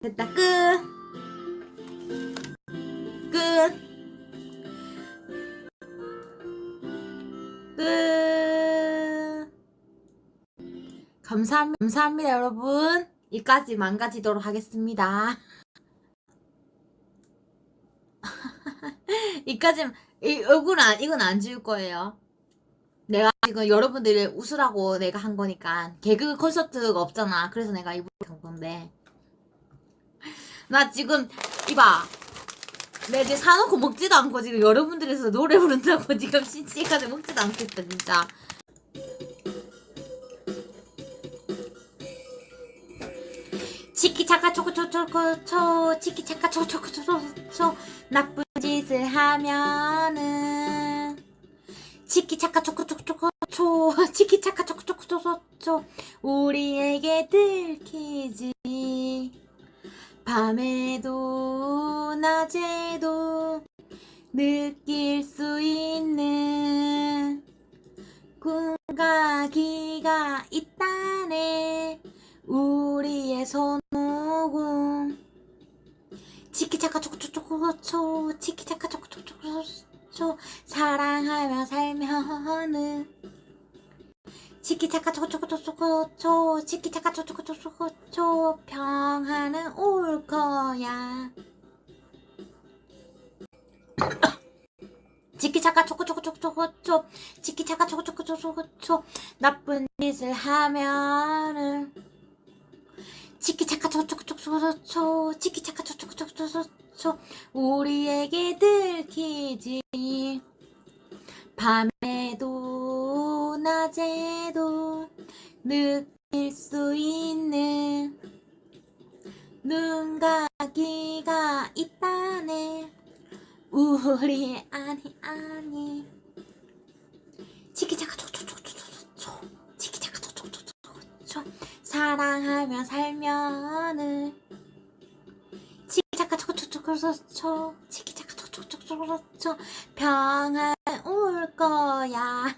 됐다 끝. 끝. 끝. 감사합니다. 감사합니다, 여러분. 이까지 망가지도록 하겠습니다. 이까지 이 얼굴 안 이건 안 지울 거예요. 내가 지금 여러분들이 웃으라고 내가 한 거니까 개그 콘서트가 없잖아. 그래서 내가 이불 한 건데. 나 지금 이봐. 내가 이제 사놓고 먹지도 않고 지금 여러분들에서 노래 부른다고 지금 신치까지 먹지도 않겠다 진짜. 치키 차카 초코 초코 초 치키 차카 초코 초코 초코 초. 나쁜 짓을 하면은. 치키 차카 초코 초코 초코 초. 치키 차카 초코 초코 초코 초. 우리에게 들키지 밤에도 낮에도 느낄 수 있는 꿈과 기가 있다네. 우리의 손오공. 치키차카 초코초코초 치키차카 초코초코초 사랑하며 살면은 치키차카 초코초코초초 치키차카 초코초코초초 평화는 올 거야. 치키차카 초코초코초코초 치키차카 초코초코초코초 나쁜 짓을 하면은 치키차카 초초초초초 치키차카 초초초초초 우리에게 들키지. 밤에도 낮에도 느낄 수 있는 눈과 귀가 있다네 우리 아니 아니 치키차카 초초초초초초 치키차카 초초초초초 사랑하며 살면은 치키차카 초초초초초 치키차카 초초초초초 평안 올 거야